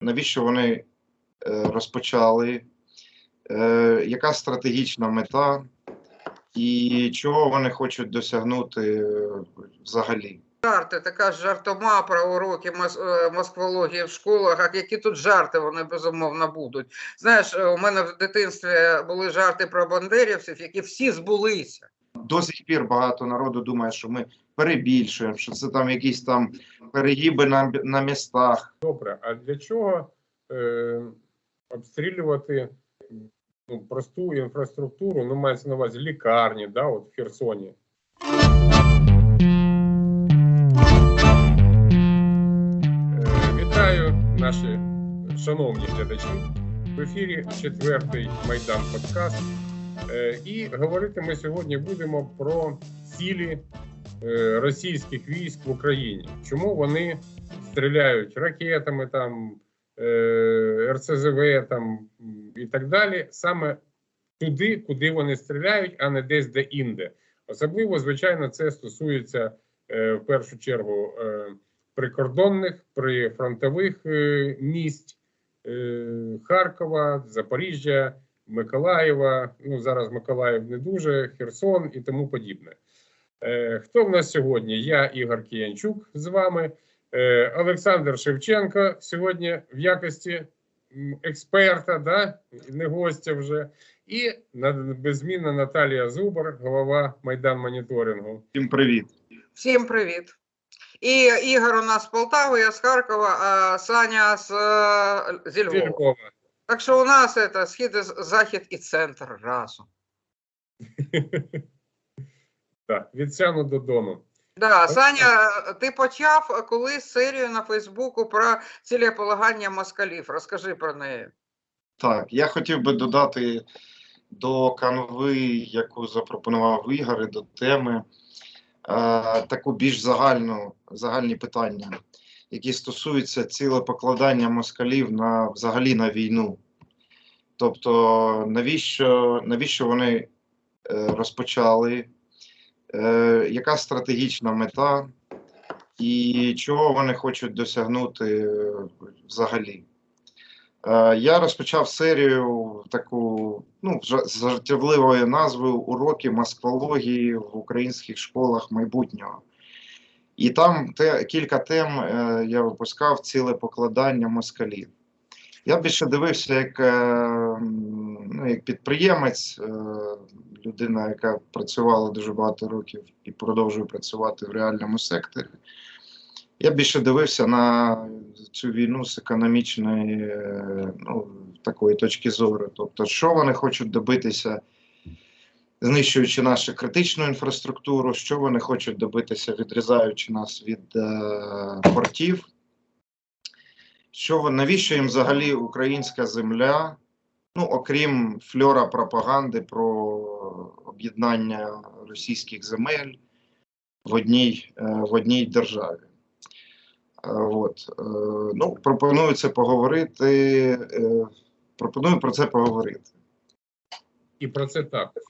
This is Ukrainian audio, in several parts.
навіщо вони е, розпочали, е, яка стратегічна мета і чого вони хочуть досягнути е, взагалі. Жарти, така жартома про уроки москвології в школах, а які тут жарти вони безумовно будуть. Знаєш, у мене в дитинстві були жарти про бандерівців, які всі збулися. До сих пір багато народу думає, що ми перебільшуємо, що це там якісь там перегиби на, на містах. Добре, а для чого е, обстрілювати ну, просту інфраструктуру, ну мається на увазі лікарні, да, от в Херсоні? Е, вітаю наші шановні глядачі. В ефірі четвертий Майдан Подкаст. Е, і говорити ми сьогодні будемо про цілі е, російських військ в Україні. Чому вони стріляють ракетами, там е, РСЗВ там і так далі, саме туди, куди вони стріляють, а не десь де інде. Особливо, звичайно, це стосується в першу чергу прикордонних, прифронтових місць Харкова, Запоріжжя, Миколаєва. Ну зараз Миколаїв не дуже, Херсон і тому подібне. Е, хто в нас сьогодні? Я Ігор Кіянчук з вами. Е, Олександр Шевченко сьогодні в якості експерта, да? не гостя вже, і на- беззмінна Наталія Зубар, голова Майдан моніторингу. Всім привіт. Всім привіт. І Ігор у нас з Полтави, я з Харкова, а Саня з, е, Зі Львова. Так що у нас це схід, і захід і центр разом. Так, від сяну до дону. Да, Саня, ти почав колись серію на Фейсбуку про цілеполагання москалів. Розкажи про неї. Так, я хотів би додати до канви, яку запропонував Ігор, і до теми е, таку більш загальну, загальні питання, які стосуються цілепокладання москалів на взагалі на війну. Тобто, навіщо, навіщо вони е, розпочали, е, яка стратегічна мета, і чого вони хочуть досягнути е, взагалі? Я розпочав серію таку ну, з жартівливою назвою Уроки москвології в українських школах майбутнього. І там те, кілька тем я випускав ціле покладання москалів. Я більше дивився як, е, ну, як підприємець, е, людина, яка працювала дуже багато років і продовжує працювати в реальному секторі. Я більше дивився на цю війну з економічної е, ну, такої точки зору. Тобто, що вони хочуть добитися, знищуючи нашу критичну інфраструктуру, що вони хочуть добитися, відрізаючи нас від е, портів. Що навіщо їм взагалі українська земля? Ну, окрім фльора пропаганди про об'єднання російських земель в одній, е, в одній державі. Е, От. е, Ну, пропоную це поговорити. Пропоную про це поговорити. І про це також.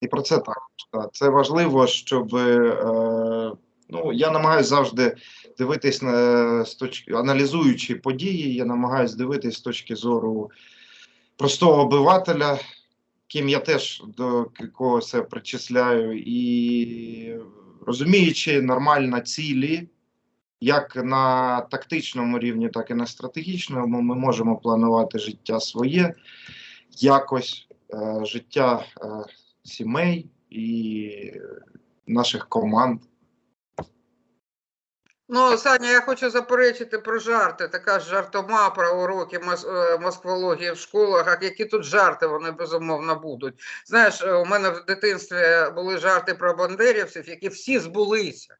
І про це також. Так. Це важливо, щоб ну, я намагаюся завжди дивитись на з точки, аналізуючи події, я намагаюся дивитись з точки зору простого обивателя, ким я теж до когось це причисляю, і розуміючи нормально цілі, як на тактичному рівні, так і на стратегічному, ми можемо планувати життя своє якось, е, життя е, сімей і наших команд. Ну, Саня, я хочу заперечити про жарти. Така ж жартома про уроки е, москвології в школах, а які тут жарти вони безумовно будуть. Знаєш, е, у мене в дитинстві були жарти про бандерівців, які всі збулися.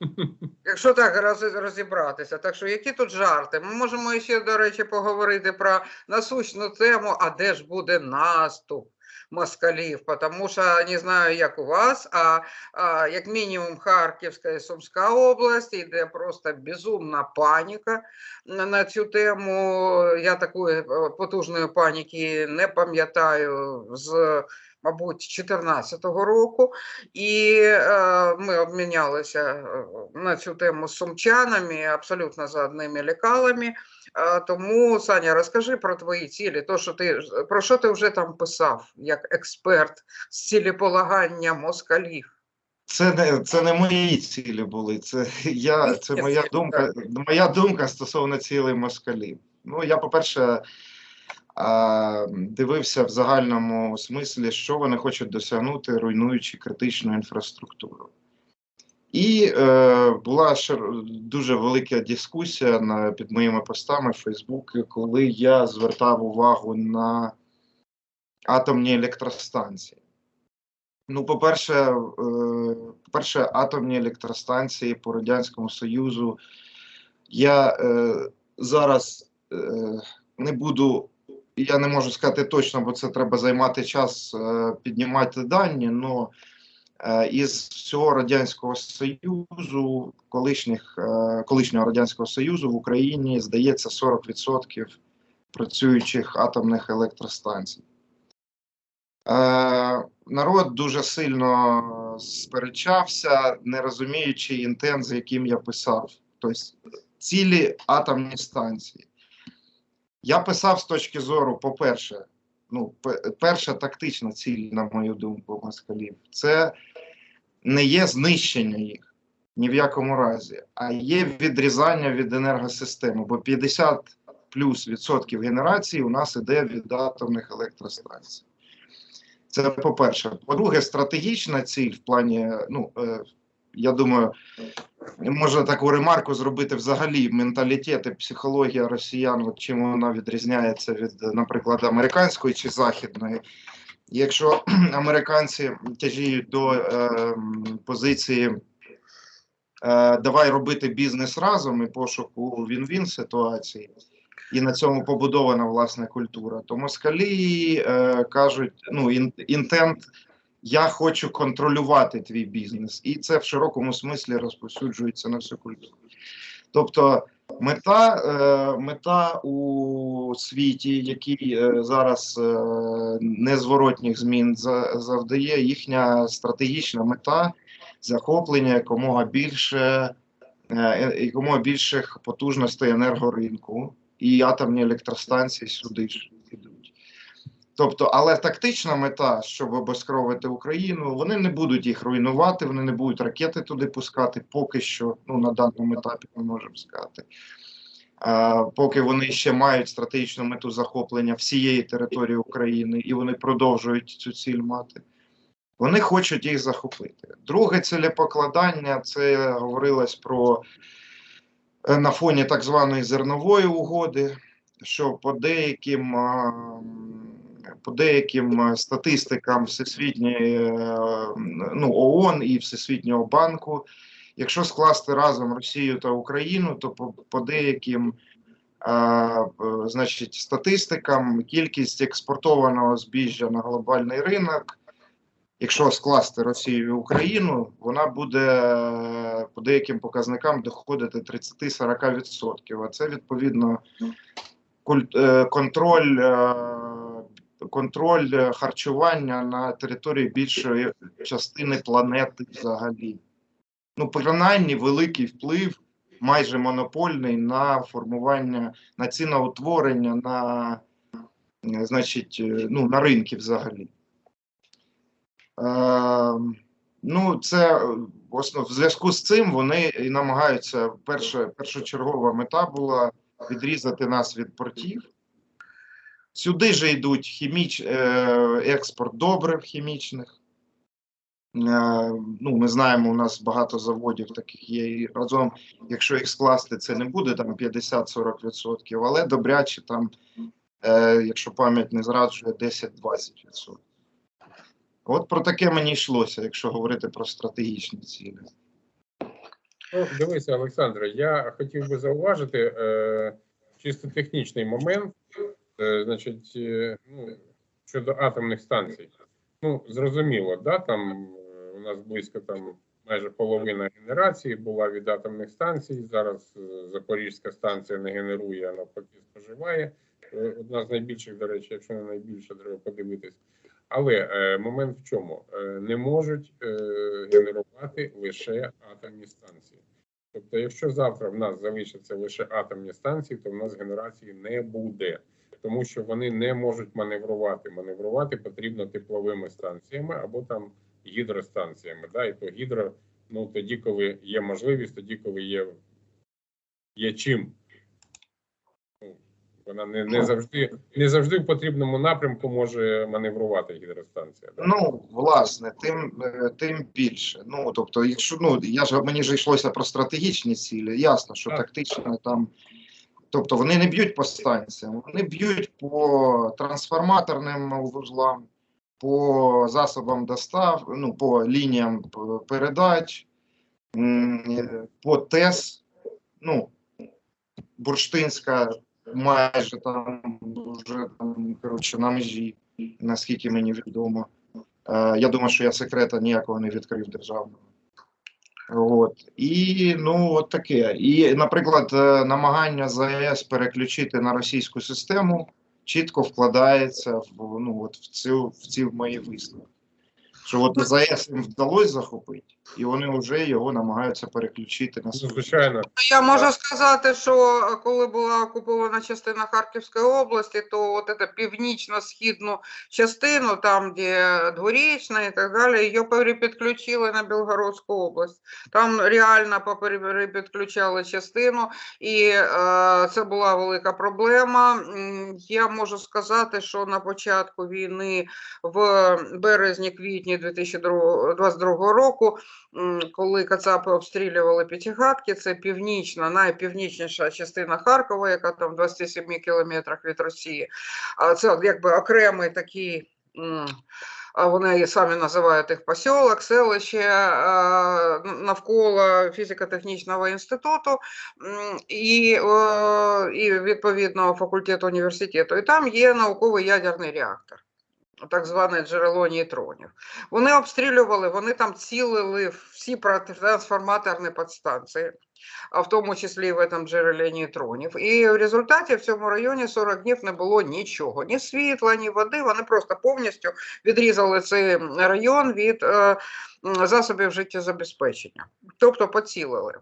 Якщо так розібратися, так що які тут жарти? Ми можемо ще, до речі, поговорити про насущну тему, а де ж буде наступ москалів? Тому що не знаю, як у вас, а, а як мінімум Харківська і Сумська область, йде просто безумна паніка на, на цю тему. Я такої е, потужної паніки не пам'ятаю з мабуть, 2014 року, і е, ми обмінялися е, на цю тему з сумчанами, абсолютно за одними лекалами. Е, Тому, Саня, розкажи про твої цілі, то, що ти, про що ти вже там писав, як експерт з цілеполагання москалів. Це не це не мої цілі були. Це я це моя думка. Моя думка стосовно цілей москалів. Ну я, по-перше, а, дивився в загальному смислі, що вони хочуть досягнути, руйнуючи критичну інфраструктуру. І е, була дуже велика дискусія на, під моїми постами в Фейсбуці, коли я звертав увагу на атомні електростанції. Ну, по-перше, е, по-перше, атомні електростанції по Радянському Союзу. Я е, зараз е, не буду, я не можу сказати точно, бо це треба займати час е, піднімати дані. але із всього Радянського Союзу, колишніх, е, колишнього Радянського Союзу в Україні здається 40% працюючих атомних електростанцій. Е, народ дуже сильно сперечався, не розуміючи інтент, з яким я писав. Тобто цілі атомні станції. Я писав з точки зору, по-перше, ну, перша тактична ціль, на мою думку, москалів, це не є знищення їх ні в якому разі, а є відрізання від енергосистеми, бо 50 плюс відсотків генерації у нас іде від атомних електростанцій. Це по-перше. По-друге, стратегічна ціль в плані, ну, е, я думаю, можна таку ремарку зробити взагалі менталітет і психологія росіян, от чим вона відрізняється від, наприклад, американської чи західної. Якщо американці тяжіють до е, позиції е, давай робити бізнес разом і пошуку він-він ситуації, і на цьому побудована власне культура, то москалі е, кажуть, ну інтент. Я хочу контролювати твій бізнес, і це в широкому смислі розповсюджується на всю культуру. Тобто, мета, е, мета у світі, який е, зараз е, незворотніх змін за- завдає, їхня стратегічна мета захоплення якомога більше якомога більших потужностей енергоринку, і атомні електростанції сюди ж. Тобто, але тактична мета, щоб обезкровити Україну, вони не будуть їх руйнувати, вони не будуть ракети туди пускати, поки що, ну на даному етапі ми можемо сказати. А, поки вони ще мають стратегічну мету захоплення всієї території України, і вони продовжують цю ціль мати. Вони хочуть їх захопити. Друге цілепокладання це говорилось про е, на фоні так званої зернової угоди, що по деяким, а, по деяким е, статистикам Всесвітньої е, ну, ООН і Всесвітнього банку, якщо скласти разом Росію та Україну, то по, по деяким а, е, значить, статистикам кількість експортованого збіжжя на глобальний ринок, якщо скласти Росію і Україну, вона буде по деяким показникам доходити 30-40%. А це відповідно е, контроль, контроль е, харчування на території більшої частини планети взагалі. Ну, принаймні, великий вплив, майже монопольний на формування, на ціноутворення, на, е, значить, е, ну, на ринки взагалі. Е, ну, це основ, в зв'язку з цим вони і намагаються. Перша, першочергова мета була відрізати нас від портів. Сюди же йдуть хіміч, е, експорт добрив хімічних. Е, ну, ми знаємо, у нас багато заводів таких є. І разом, якщо їх скласти, це не буде там 50-40%, але добряче там, е, якщо пам'ять не зраджує, 10-20%. От про таке мені йшлося, якщо говорити про стратегічні цілі. Ну, дивися, Олександре, я хотів би зауважити е, чисто технічний момент, значить, е, ну, щодо атомних станцій. Ну, зрозуміло, да, там е, у нас близько там майже половина генерації була від атомних станцій. Зараз е, Запорізька станція не генерує, а навпаки споживає. Е, Одна з найбільших, до речі, якщо не найбільша, треба подивитись. Але е, момент в чому? Е, не можуть е, генерувати лише атомні станції. Тобто, якщо завтра в нас залишаться лише атомні станції, то в нас генерації не буде, тому що вони не можуть маневрувати. Маневрувати потрібно тепловими станціями або там гідростанціями. Да? І то гідро, ну тоді, коли є можливість, тоді, коли є, є чим. Ну, Вона не, не завжди не завжди в потрібному напрямку може маневрувати гідростанція. Да? Ну, власне, тим, е, тим більше. Ну, тобто, якщо ну, я ж мені ж йшлося про стратегічні цілі, ясно, що Так. тактично там. Тобто вони не б'ють по станціям, вони б'ють по трансформаторним вузлам, по засобам достав, ну, по лініям передач, е, по ТЕС, ну, Бурштинська майже там вже там, коротше, на межі, наскільки мені відомо. Е, я думаю, що я секрета ніякого не відкрив державного. От. І ну, от таке. І, наприклад, е, намагання ЗАЕС переключити на російську систему чітко вкладається в, ну, от в, цю, в ці мої висновки. Що от ЗАЕС їм вдалося захопити, і вони вже його намагаються переключити на Ну, свою. звичайно, Я можу сказати, що коли була окупована частина Харківської області, то от ця північно-східну частину, там де Дворічна і так далі, її перепідключили на Білгородську область. Там реально перепідключали частину, і е, це була велика проблема. Я можу сказати, що на початку війни в березні-квітні 2022 року коли Кацапи обстрілювали П'ятигадки, це північна, найпівнічніша частина Харкова, яка там в 27 кілометрах від Росії. Це якби окремий такий. Вони самі називають їх посілок, селище навколо фізико-технічного інституту і, і відповідного факультету університету. І там є науковий ядерний реактор, так зване джерело нейтронів. Вони обстрілювали, вони там цілили всі трансформаторні підстанції, а в тому числі і в этом джерелі нейтронів. І в результаті в цьому районі 40 днів не було нічого, ні світла, ні води. Вони просто повністю відрізали цей район від е, засобів життєзабезпечення, тобто поцілили.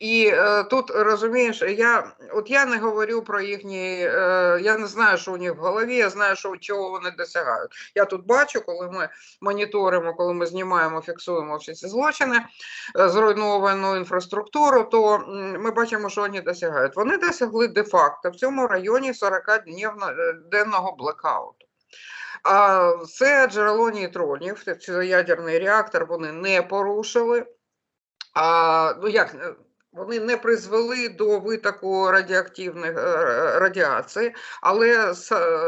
І е, тут розумієш, я от я не говорю про їхні, е, я не знаю, що у них в голові, я знаю, що чого вони досягають. Я тут бачу, коли ми моніторимо, коли ми знімаємо, фіксуємо всі ці злочини, зруйновану інфраструктуру, то м, ми бачимо, що вони досягають. Вони досягли де-факто в цьому районі 40 денного блекауту. А це джерело нейтронів, це ядерний реактор, вони не порушили. А, ну як, е, вони не призвели до витоку радіоактивних е, радіації, але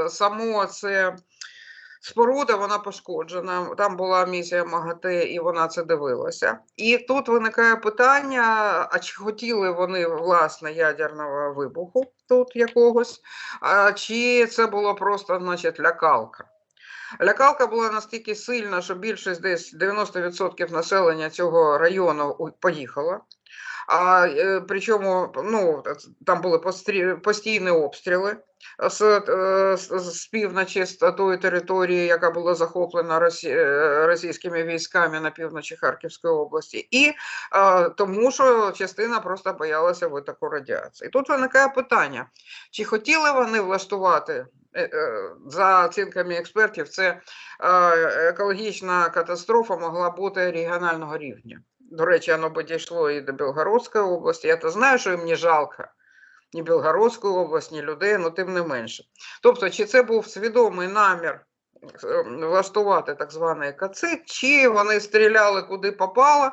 само це споруда вона пошкоджена. Там була місія МАГАТЕ, і вона це дивилася. І тут виникає питання: а чи хотіли вони власне ядерного вибуху тут якогось, а чи це було просто, значить, лякалка? Лякалка була настільки сильна, що більшість десь 90% населення цього району поїхала. А е, причому ну, там були постійні обстріли з, з, з півночі з тої території, яка була захоплена росі, російськими військами на півночі Харківської області, і е, тому, що частина просто боялася витоку радіації. Тут виникає питання: чи хотіли вони влаштувати? е, е, За оцінками експертів, це е, екологічна катастрофа могла бути регіонального рівня. До речі, воно би дійшло і до Білгородської області. Я то знаю, що їм не жалко ні Білгородську область, ні людей, але тим не менше. Тобто, чи це був свідомий намір е, влаштувати так званий кацит, чи вони стріляли куди попало.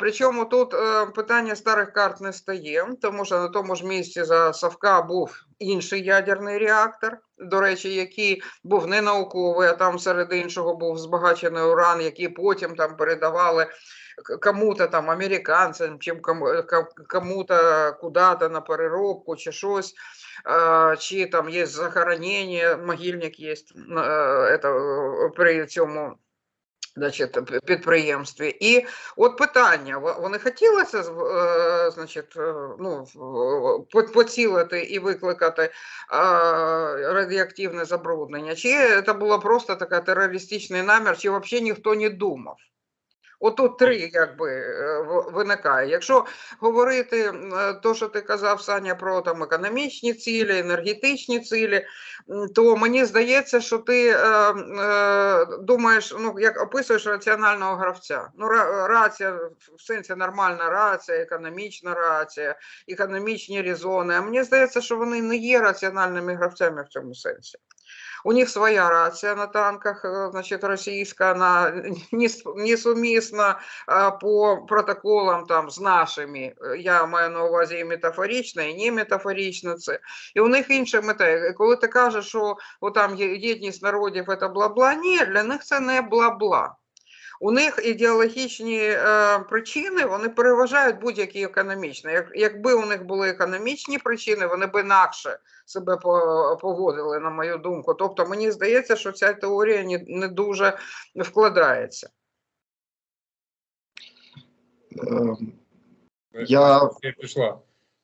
Причому тут е, питання старих карт не стає, тому що на тому ж місці за Савка був інший ядерний реактор, до речі, який був не науковий, а там серед іншого був збагачений уран, який потім там передавали кому-то там, американцям, чим кому-то куди-то на переробку чи щось. Чи там є захоронення, могильник є е, при цьому Значить, підприємстві. І от питання: во- вони хотіли це значить, е, ну, поцілити і викликати радіоактивне забруднення, чи це було просто така терористичний намір, чи взагалі ніхто не думав. От тут три якби е, виникає. Якщо говорити е, то, що ти казав, Саня, про там економічні цілі, енергетичні цілі, то мені здається, що ти е, е, думаєш, ну як описуєш раціонального гравця. Ну, рація в сенсі нормальна рація, економічна рація, економічні резони. А мені здається, що вони не є раціональними гравцями в цьому сенсі. У них своя рація на танках, значит, значить, російська, несуместна нес- по протоколам там з нашими. Е, Я маю на увазі і метафорично, і не метафорично це. І у них інша мета. Коли ти кажеш, що о, там єдність народів це бла-бла, ні, для них це не бла-бла. У них ідеологічні е, причини вони переважають будь-які економічні. Як, якби у них були економічні причини, вони б інакше себе поводили, на мою думку. Тобто мені здається, що ця теорія не, не дуже вкладається. Ем, Я- пішла.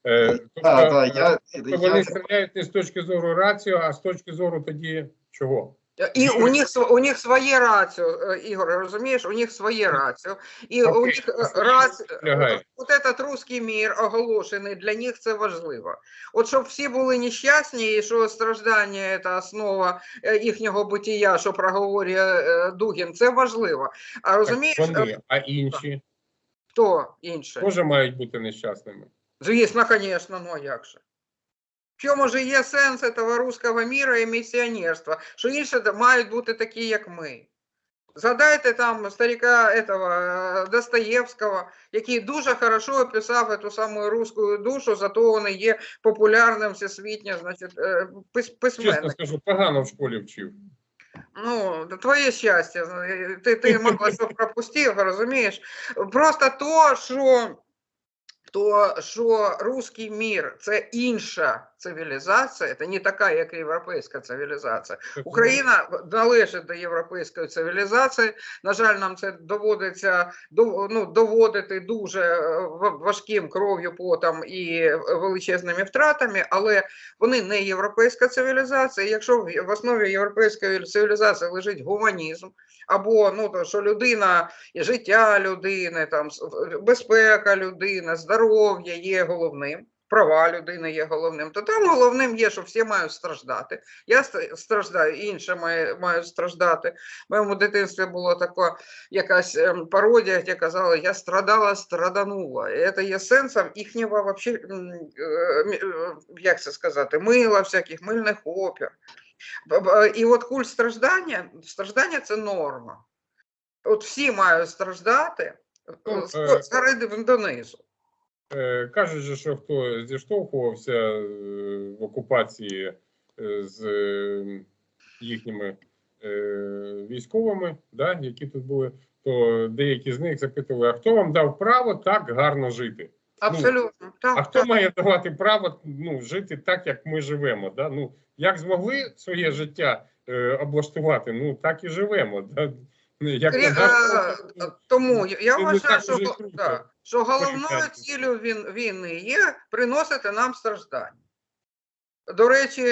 Е, тобто, Так, так, я, тобто вони я, стріляють не з точки зору раціо, а з точки зору тоді чого? І у них у них своє раціо, Ігор, розумієш, у них своє раціо. І у них е, це от этот русський мір оголошений, для них це важливо. От щоб всі були нещасні, і що страждання це основа їхнього бутія, що проговорює Дугін, це важливо. А розумієш, Так, вони, а інші хто інше? теж мають бути нещасними. Звісно, звісно, ну а як же? В чому ж є сенс этого руського міра і місіонерства? Що інші мають бути такі, як ми. Згадайте там старика этого, е, Достоєвського, який дуже хорошо описав цю саму руську душу, зато він є популярним всесвітньо, значить, е, пис- Чесно скажу, погано в школі вчив. Ну, твоє щастя. е, Ти, ти мало що пропустив, розумієш? Просто то, що, то, що руський мір це інша цивілізація, це не така, як європейська цивілізація. Україна належить до європейської цивілізації. На жаль, нам це доводиться ну, доводити дуже е, важким кров'ю, потом і величезними втратами, але вони не європейська цивілізація. Якщо в в основі європейської цивілізації лежить гуманізм, або ну то що людина життя людини, там безпека людини, здоров'я є головним. Права людини є головним, то там головним є, що всі мають страждати. Я страждаю, інші має- мають страждати. В моєму дитинстві була така якась ем, пародія, де казали, я страдала, страданула. І це є сенсом їхнього вообще, е, е, як це сказати, мила, всяких мильних опір. І от культ страждання, страждання це норма. От всі мають страждати Ну, е, е, згори донизу. Е, Кажуть, же, що хто зіштовхувався е, в окупації е, з їхніми військовими, да, які тут були, то деякі з них запитували, а хто вам дав право так гарно жити? Абсолютно. А Так, хто так. має давати право ну, жити так, як ми живемо? Да? Ну, як змогли своє життя е, облаштувати, ну так і живемо. Да? Ну, Як Крі- е, Тому я- я вважаю, що, да, що головною цілею він, війни є приносити нам страждання. До речі,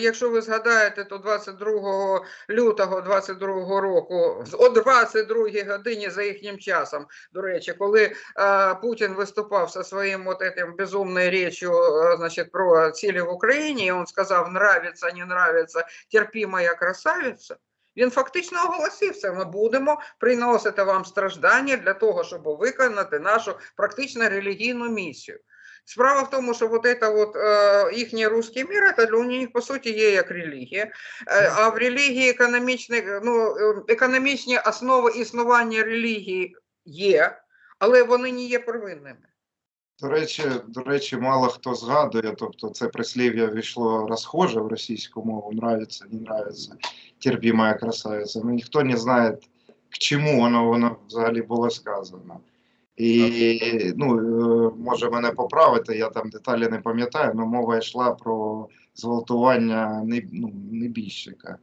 якщо ви згадаєте, то 22 лютого 22 року, о 22 годині за їхнім часом, до речі, коли е, Путін виступав зі своїм от этим безумною речью, е, значить, про цілі в Україні, і він сказав, нравиться, не нравиться, терпі моя красавиця, він фактично оголосив це. Ми будемо приносити вам страждання для того, щоб виконати нашу практично релігійну місію. Справа в тому, що вот это вот, е, їхній русський мір, це для них по суті є як релігія. Е, а в релігії економічні, ну, е, економічні основи існування релігії є, але вони не є первинними. До речі, до речі, мало хто згадує, тобто це прислів'я війшло розхоже в російську мову, нравится, не нравится, терпи моя красавиця. Ну, ніхто не знає, к чому воно, воно взагалі було сказано. І ну, е, може мене поправити, я там деталі не пам'ятаю, але мова йшла про зґвалтування ну, небіжчика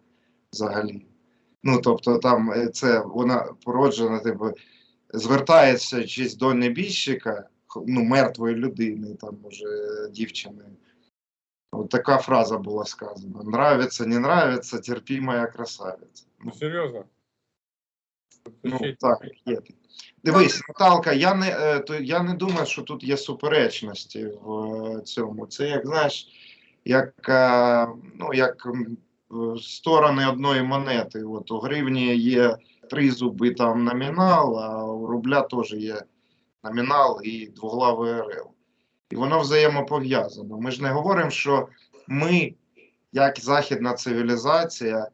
взагалі. Ну, тобто, там е, це вона породжена, типу, звертається чись до небіжчика, ну, мертвої людини, там уже дівчини. От така фраза була сказана. Нравиться, не нравится, терпи, моя красавиця. Ну, серйозно? Ну, так, є. Дивись, Наталка, я не, е, то, я не думаю, що тут є суперечності в е, цьому. Це як, знаєш, як, е, ну, як сторони одної монети. От у гривні є три зуби там номінал, а у рубля теж є номінал і двоглавий РЛ. І воно взаємопов'язано. Ми ж не говоримо, що ми, як західна цивілізація,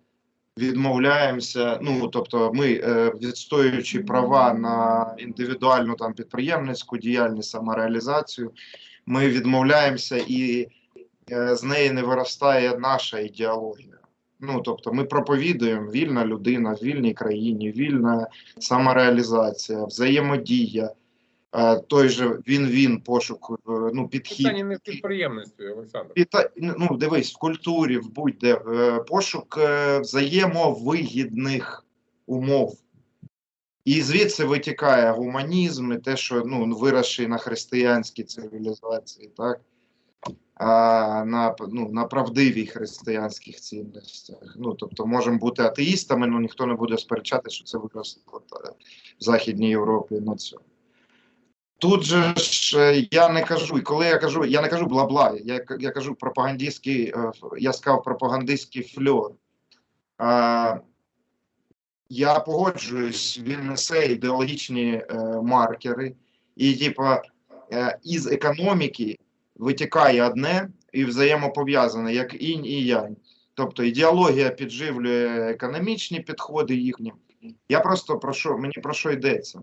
відмовляємося. Ну тобто, ми е, відстоюючи права на індивідуальну там підприємницьку діяльність, самореалізацію, ми відмовляємося і е, з неї не виростає наша ідеологія. Ну тобто, ми проповідуємо вільна людина в вільній країні, вільна самореалізація, взаємодія. Е, Той же він-він пошук, е, ну, підхід. Питання не в підприємництві, Олександр. Підта- ну, дивись, в культурі, в будь-де е, пошук взаємовигідних умов. І звідси витікає гуманізм і те, що ну, виросший на християнській цивілізації, так? А, на, ну, на правдивій християнських цінностях. Ну, тобто, можемо бути атеїстами, але ніхто не буде сперечати, що це виросло в Західній Європі на цьому. Тут же ж е, я не кажу, і коли я кажу, я не кажу бла-бла, я, я кажу пропагандистський, е, я сказав пропагандистський фльор. А, я погоджуюсь, він несе ідеологічні е, маркери, і типа е, із економіки витікає одне і взаємопов'язане, як інь і янь. Тобто ідеологія підживлює економічні підходи їхні. Я просто про що мені про що йдеться?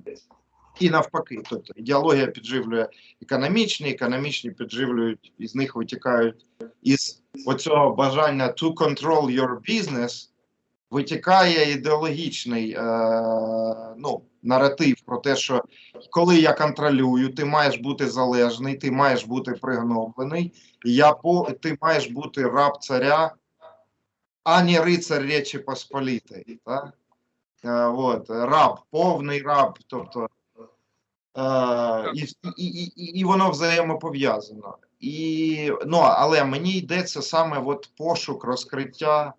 І навпаки, тобто ідеологія підживлює економічні, економічні підживлюють, із них витікають із оцього бажання to control your business, витікає ідеологічний е, ну, наратив про те, що коли я контролюю, ти маєш бути залежний, ти маєш бути пригноблений, я по, ти маєш бути раб царя, а не рицар Речі Посполітої. Е, от, раб, повний раб, тобто і, і, і, і, і воно взаємопов'язано. І, ну, але мені йдеться саме от пошук розкриття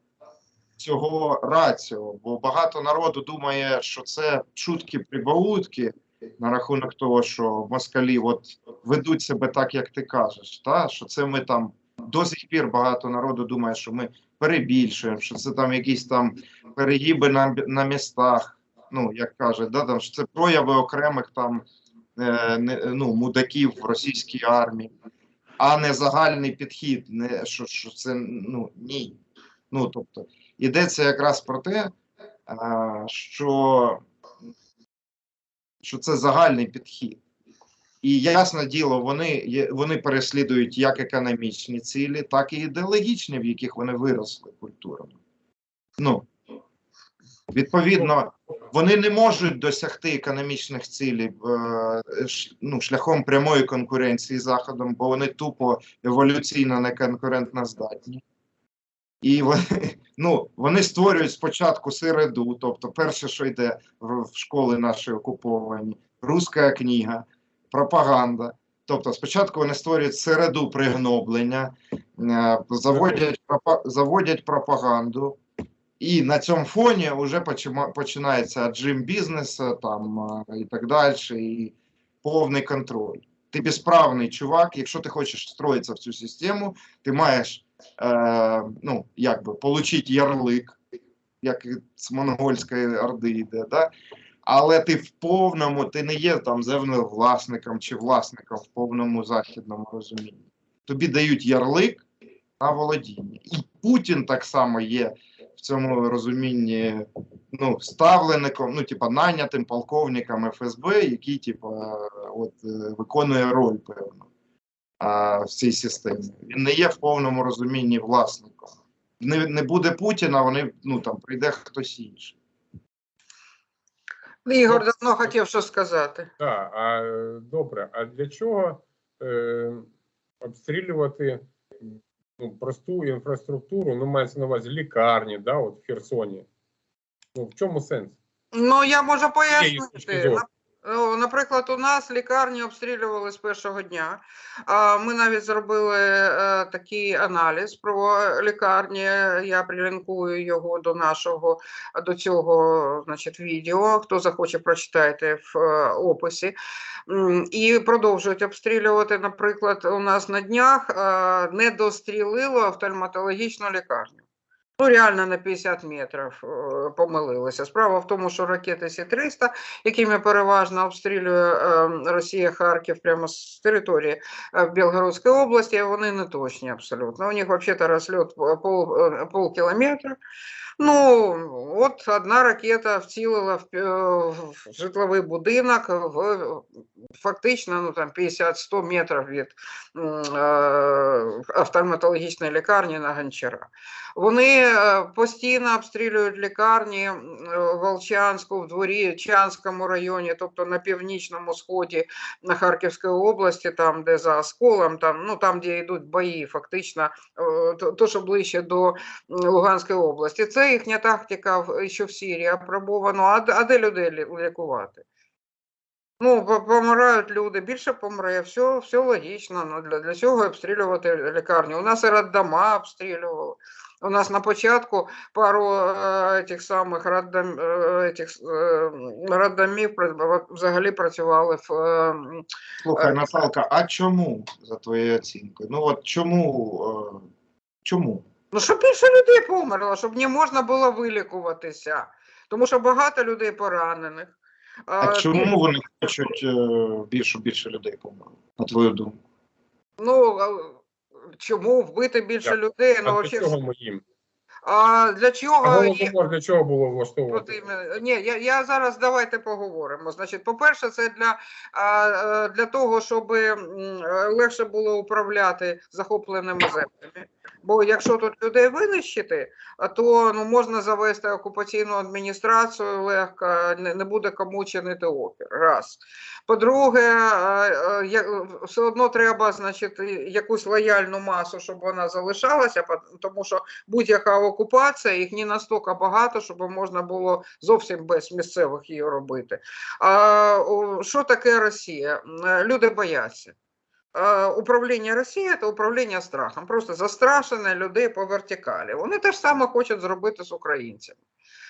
цього раціо, бо багато народу думає, що це шутки прибаутки на рахунок того, що москалі от ведуть себе так, як ти кажеш. Та? Що це ми там до сих пір багато народу думає, що ми перебільшуємо, що це там якісь там перегиби на, на містах. Ну, як кажуть, да, там, що це прояви окремих там е, ну, мудаків в російській армії, а не загальний підхід. Не, що, що це ну, ні. Ну, тобто, йдеться якраз про те, а, що, що це загальний підхід. І ясне діло, вони, вони переслідують як економічні цілі, так і ідеологічні, в яких вони виросли культурно. Ну, відповідно, вони не можуть досягти економічних цілей е, ну, шляхом прямої конкуренції з Заходом, бо вони тупо еволюційно не конкурентно здатні. І вони, ну, вони створюють спочатку середу, тобто перше, що йде в, в школи наші окуповані, руська книга, пропаганда. Тобто, спочатку вони створюють середу пригноблення, е, заводять, заводять пропаганду, і на цьому фоні вже починається джим бізнесу там е, і так далі, і повний контроль. Ти безправний чувак, якщо ти хочеш встроїтися в цю систему, ти маєш е, ну, якби, получити ярлик, як з монгольської орди йде, да? але ти в повному, ти не є там землевласником чи власником в повному західному розумінні. Тобі дають ярлик на володіння. І Путін так само є в цьому розумінні ну, ставленником, ну, типа, найнятим полковником ФСБ, який, типа, от, е, виконує роль певну а, в цій системі. Він не є в повному розумінні власником. Не, не буде Путіна, вони ну там прийде хтось інший. Ігор давно хотів що сказати. Так, а добре, а для чого е, обстрілювати ну, просту інфраструктуру, ну мається на увазі лікарні, да, от в Херсоні. Ну, в чому сенс? Ну, я можу пояснити. Ну, Наприклад, у нас лікарні обстрілювали з першого дня. Ми навіть зробили е, такий аналіз про лікарні. Я прилінкую його до нашого до цього значить, відео. Хто захоче, прочитайте в е, описі. І продовжують обстрілювати. Наприклад, у нас на днях е, не дострілило офтальматологічну лікарню. Ну, реально на 50 метрів е, помилилися. Справа в тому, що ракети Сі-300, якими переважно обстрілює е, Росія Харків прямо з території е, Білгородської області, вони не точні абсолютно. У них взагалі розльот пол, пол полкілометра. Ну, от одна ракета вцілила в, е, в житловий будинок в фактично ну, там 50-100 метрів від е, офтальматологічної лікарні на Гончара. Вони е, постійно обстрілюють лікарні е, в Волчанську, в дворі Чанському районі, тобто на північному сході на Харківської області, там де за осколом, там ну там, де йдуть бої, фактично, е, то що ближче до Луганської області. Це їхня тактика що в Сирії апробовано. А, а де людей лікувати? Ну, помирають люди, більше помре, все, все логічно. Ну, для, для цього обстрілювати лікарню. У нас і роддома обстрілювали. У нас на початку пару е, тих самих роддом, е, тих, е, роддомів взагалі працювали в е, Слухай, Е, Наталка, а чому за твоєю оцінкою? Ну от чому? е, Чому? Ну, щоб більше людей померло, щоб не можна було вилікуватися. Тому що багато людей поранених. А Е, чому вони хочуть е, більше більше людей померло, на твою думку? Ну, чому вбити більше Так, людей? Ну, для вообще, чого ми їм? а для А чого? є- голодомор для чого було влаштовувати? Ні, я, я зараз давайте поговоримо. Значить, по-перше, це для, е, для того, щоб легше було управляти захопленими землями. Бо якщо тут людей винищити, то ну, можна завести окупаційну адміністрацію легко, не, буде кому чинити опір. Раз. По-друге, е, е, все одно треба значить, якусь лояльну масу, щоб вона залишалася, тому що будь-яка окупація, їх не настільки багато, щоб можна було зовсім без місцевих її робити. А що таке Росія? Е, Люди бояться. Управління Росії це управління страхом. Просто застрашене людей по вертикалі. Вони теж саме хочуть зробити з українцями.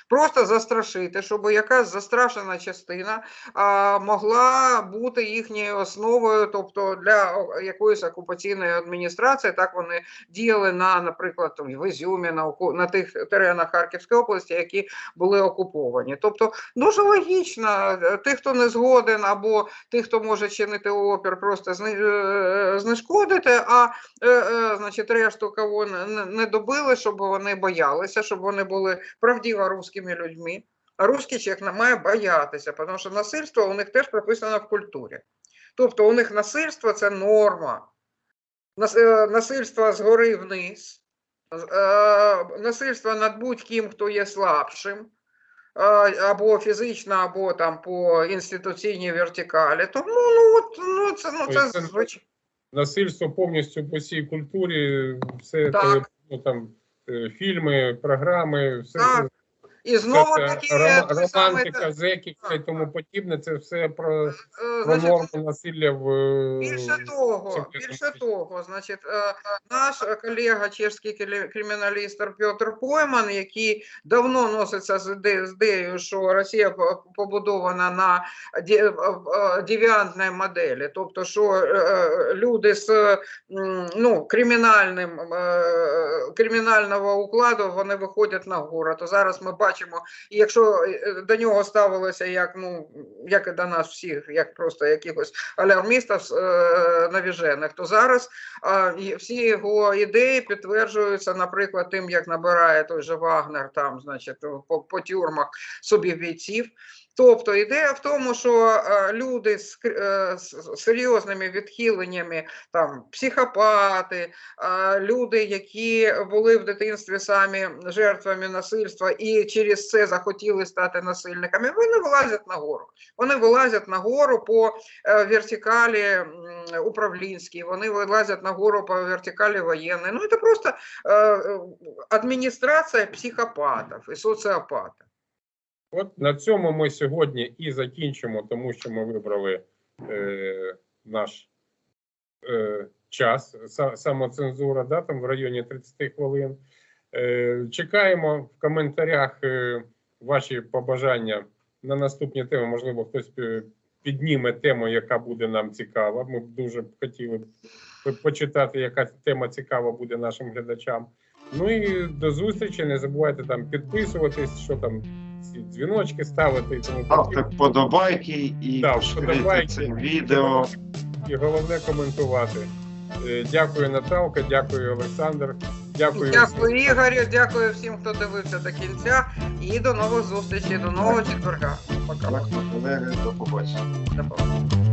Просто застрашити, щоб якась застрашена частина а, могла бути їхньою основою, тобто для якоїсь окупаційної адміністрації, так вони діяли на, наприклад, в Ізюмі, на, на тих теренах Харківської області, які були окуповані. Тобто дуже логічно, е, тих, хто не згоден, або тих, хто може чинити опір, просто е, знешкодити, а е, значить, решту кого не, добили, щоб вони боялися, щоб вони були правдиво русскими людьми. А русський чоловік не має боятися, тому що насильство у них теж прописано в культурі. Тобто у них насильство це норма. Е, Насильство згори вниз, е, насильство над будь-ким, хто є слабшим, або фізично, або там по інституційній вертикалі. Тому ну, от, ну, це, ну, це це- звичайно. Насильство повністю по всій культурі, все Так. ну, там, е, фільми, програми, все Так, І знову це таки романтика, зеківська і тому подібне, це все про, е, про норму насилля в е, Більше того, більше того, значить, е, наш е, колега, чешський криміналіст Петр Пойман, який давно носиться з іде- ідеєю, що Росія побудована на е, е, девіантній моделі, тобто, що е, е, люди з ну, кримінальним е, кримінального укладу вони виходять на гору. То зараз ми бачимо, і якщо е, до нього ставилося як ну як і до нас всіх, як просто якихось алярмістів е, навіжених, то зараз всі його ідеї підтверджуються, наприклад, тим, як набирає той же Вагнер там, значить, по, по тюрмах собі бійців. Тобто ідея в тому, що е, люди е, з серйозними відхиленнями, там психопати, е, люди, які були в дитинстві самі жертвами насильства і через це захотіли стати насильниками, вони вилазять на гору. Вони вилазять на гору по вертикалі управлінській, вони вилазять на гору по вертикалі воєнної. Ну, це просто адміністрація психопатів і соціопатів. От на цьому ми сьогодні і закінчимо, тому що ми вибрали е, наш е, час, са- самоцензура, да, там в районі 30 хвилин. Е, чекаємо в коментарях е, ваші побажання на наступні теми. Можливо, хтось е, підніме тему, яка буде нам цікава. Ми б дуже хотіли почитати, яка тема цікава буде нашим глядачам. Ну і до зустрічі. Не забувайте там підписуватись, що там дзвіночки ставити і тому Ставте вподобайки і Да, вподобайки. це відео. І головне коментувати. Е, Дякую, Наталка, дякую, Олександр. Дякую. Дякую. Ігорю, дякую всім, хто дивився до кінця. І до нових зустрічей, до нового четверга. Пока. Колеги, до побачення. До побачення.